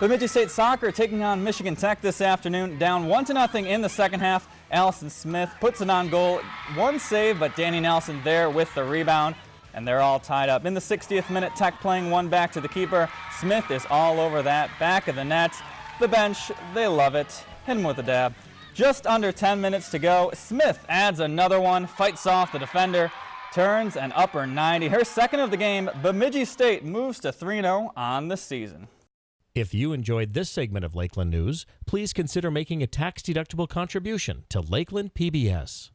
Bemidji State Soccer taking on Michigan Tech this afternoon, down 1 to nothing in the second half. Allison Smith puts it on goal. One save, but Danny Nelson there with the rebound, and they're all tied up. In the 60th minute, Tech playing one back to the keeper. Smith is all over that, back of the net. The bench, they love it. Hit him with a dab. Just under 10 minutes to go. Smith adds another one, fights off the defender, turns an upper 90. Her second of the game, Bemidji State moves to 3-0 on the season. If you enjoyed this segment of Lakeland News, please consider making a tax-deductible contribution to Lakeland PBS.